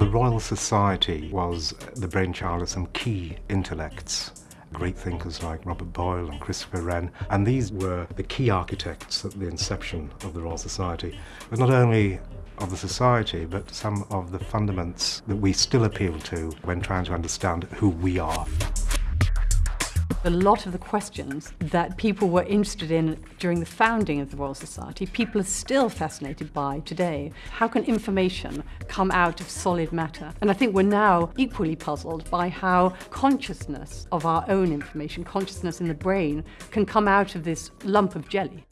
The Royal Society was uh, the brainchild of some key intellects great thinkers like Robert Boyle and Christopher Wren, and these were the key architects at the inception of the Royal Society. But not only of the society, but some of the fundaments that we still appeal to when trying to understand who we are. A lot of the questions that people were interested in during the founding of the Royal Society, people are still fascinated by today. How can information come out of solid matter? And I think we're now equally puzzled by how consciousness of our own information, consciousness in the brain, can come out of this lump of jelly.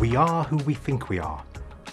We are who we think we are.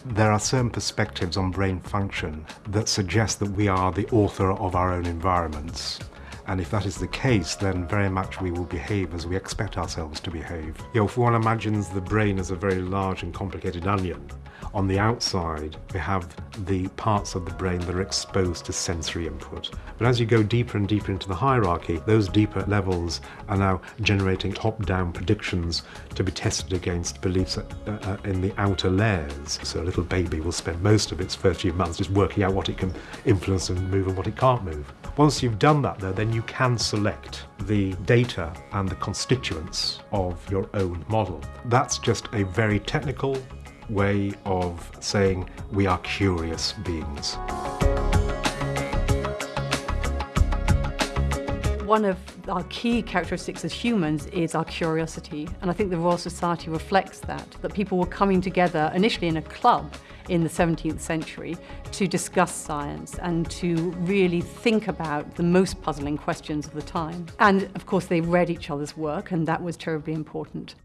There are certain perspectives on brain function that suggest that we are the author of our own environments. And if that is the case, then very much we will behave as we expect ourselves to behave. You know, if one imagines the brain as a very large and complicated onion, on the outside we have the parts of the brain that are exposed to sensory input. But as you go deeper and deeper into the hierarchy, those deeper levels are now generating top-down predictions to be tested against beliefs uh, uh, in the outer layers. So a little baby will spend most of its first few months just working out what it can influence and move and what it can't move. Once you've done that though, then you can select the data and the constituents of your own model. That's just a very technical way of saying we are curious beings. One of our key characteristics as humans is our curiosity, and I think the Royal Society reflects that, that people were coming together initially in a club in the 17th century to discuss science and to really think about the most puzzling questions of the time. And of course they read each other's work and that was terribly important.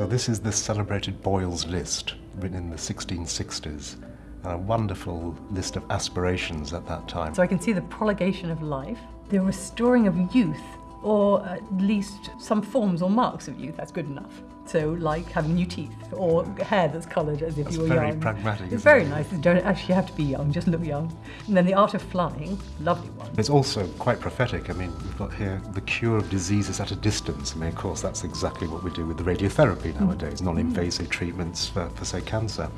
So this is the celebrated Boyle's List, written in the 1660s, and a wonderful list of aspirations at that time. So I can see the prolongation of life, the restoring of youth, or at least some forms or marks of youth, that's good enough. So like having new teeth or hair that's coloured as if that's you were very young. pragmatic. It's very it? nice. You don't actually have to be young, just look young. And then the art of flying, lovely one. It's also quite prophetic. I mean, we've got here the cure of diseases at a distance. I mean, of course, that's exactly what we do with the radiotherapy Mm. nowadays, non-invasive treatments for, for, say, cancer.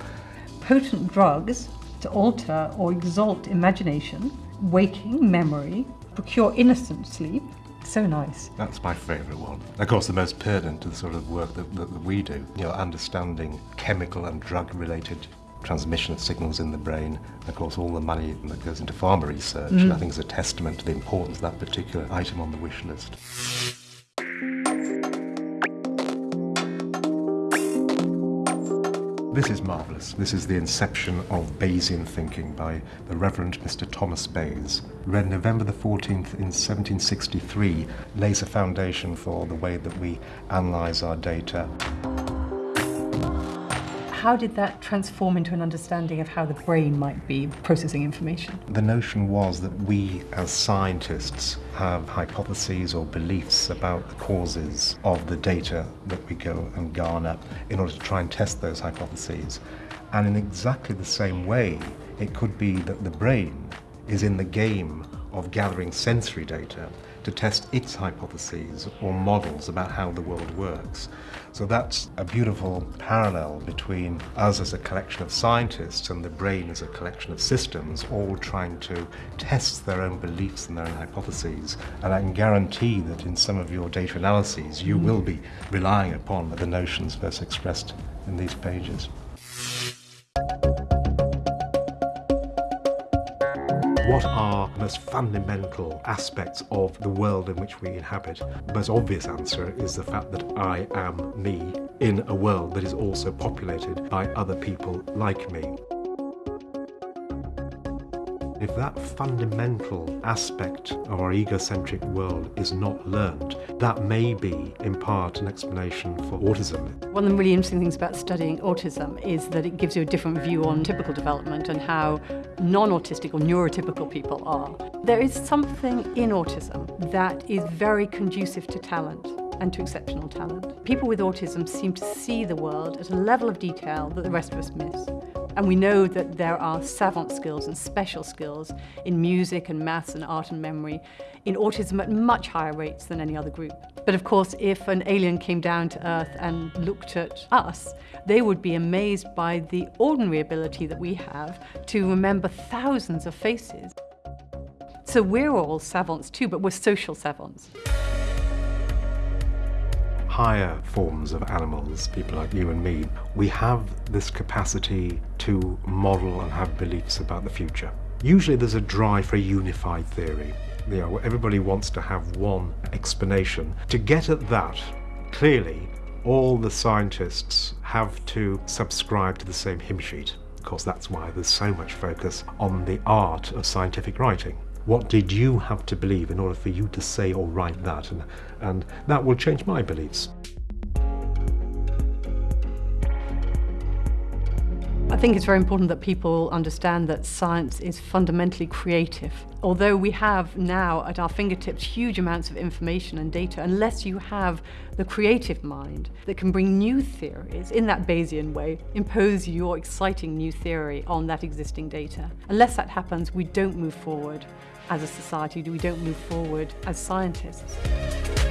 Potent drugs to alter or exalt imagination, waking memory, procure innocent sleep, so nice. That's my favourite one. Of course, the most pertinent to the sort of work that, that, we do, you know, understanding chemical and drug-related transmission of signals in the brain. Of course, all the money that goes into pharma research, Mm. I think is a testament to the importance of that particular item on the wish list. This is marvellous. This is the inception of Bayesian thinking by the Reverend Mr. Thomas Bayes. Read November the 14th in 1763, lays a foundation for the way that we analyse our data. How did that transform into an understanding of how the brain might be processing information? The notion was that we as scientists have hypotheses or beliefs about the causes of the data that we go and garner in order to try and test those hypotheses. And in exactly the same way, it could be that the brain is in the game of gathering sensory data to test its hypotheses or models about how the world works. So that's a beautiful parallel between us as a collection of scientists and the brain as a collection of systems, all trying to test their own beliefs and their own hypotheses. And I can guarantee that in some of your data analyses, you mm. will be relying upon the notions first expressed in these pages. What are the most fundamental aspects of the world in which we inhabit? The most obvious answer is the fact that I am me in a world that is also populated by other people like me. If that fundamental aspect of our egocentric world is not learned, that may be, in part, an explanation for autism. One of the really interesting things about studying autism is that it gives you a different view on typical development and how non-autistic or neurotypical people are. There is something in autism that is very conducive to talent and to exceptional talent. People with autism seem to see the world at a level of detail that the rest of us miss. And we know that there are savant skills and special skills in music and maths and art and memory in autism at much higher rates than any other group. But of course, if an alien came down to Earth and looked at us, they would be amazed by the ordinary ability that we have to remember thousands of faces. So we're all savants too, but we're social savants higher forms of animals, people like you and me, we have this capacity to model and have beliefs about the future. Usually there's a drive for a unified theory. You know, everybody wants to have one explanation. To get at that, clearly, all the scientists have to subscribe to the same hymn sheet. Of course, that's why there's so much focus on the art of scientific writing. What did you have to believe in order for you to say or write that? And, and that will change my beliefs. Think it's very important that people understand that science is fundamentally creative. Although we have now at our fingertips huge amounts of information and data, unless you have the creative mind that can bring new theories in that Bayesian way, impose your exciting new theory on that existing data. Unless that happens, we don't move forward as a society, we don't move forward as scientists.